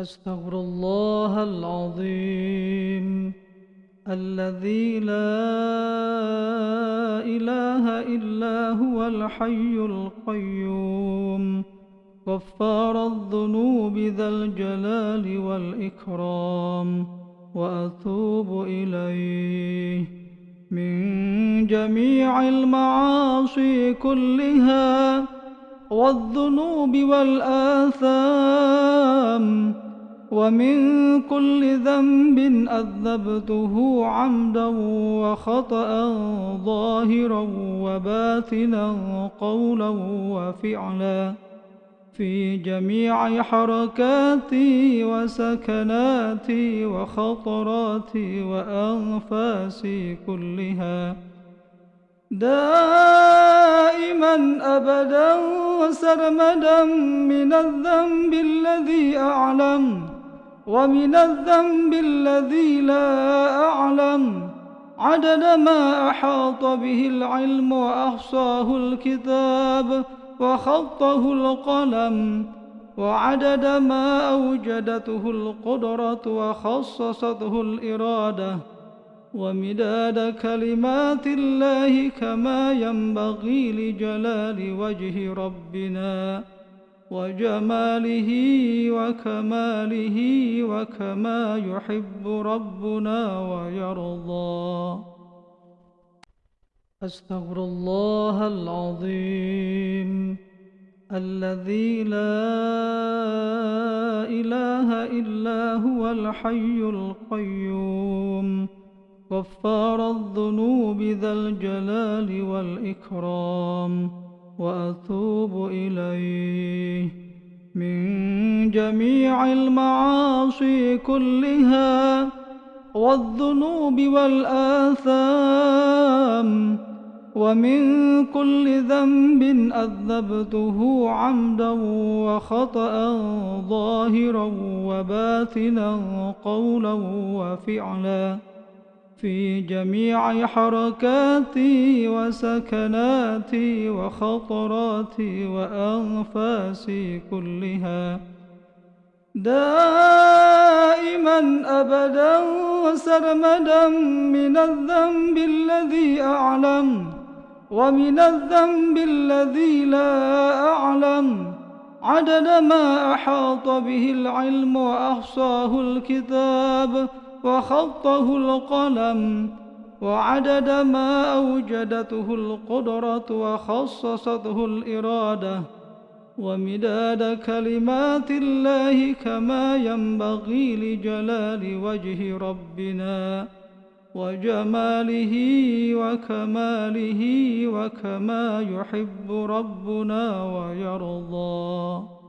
أستغفر الله العظيم. الذي لا إله إلا هو الحي القيوم. غفار الذنوب ذا الجلال والإكرام. وأتوب إليه. من جميع المعاصي كلها. والذنوب والآثام. ومن كل ذنب أذبته عمدا وخطأ ظاهرا وباطنا قولا وفعلا في جميع حركاتي وسكناتي وخطراتي وأنفاسي كلها. دائما أبدا وسرمدا من الذنب الذي أعلم ومن الذنب الذي لا أعلم. عدد ما أحاط به العلم وأحصاه الكتاب وخطه القلم. وعدد ما أوجدته القدرة وخصصته الإرادة. ومداد كلمات الله كما ينبغي لجلال وجه ربنا. وجماله وكماله وكما يحب ربنا ويرضى. أستغفر الله العظيم الذي لا إله إلا هو الحي القيوم. غفار الذنوب ذا الجلال والإكرام. وأتوب إليه جميع المعاصي كلها والذنوب والآثام ومن كل ذنب أذبته عمدا وخطأ ظاهرا وباطنا قولا وفعلا في جميع حركاتي وسكناتي وخطراتي وأنفاسي كلها دائما أبدا وسرمدا من الذنب الذي أعلم ومن الذنب الذي لا أعلم. عدد ما أحاط به العلم وأحصاه الكتاب وخطه القلم وعدد ما أوجدته القدرة وخصصته الإرادة. ومداد كلمات الله كما ينبغي لجلال وجه ربنا وجماله وكماله وكما يحب ربنا ويرضى.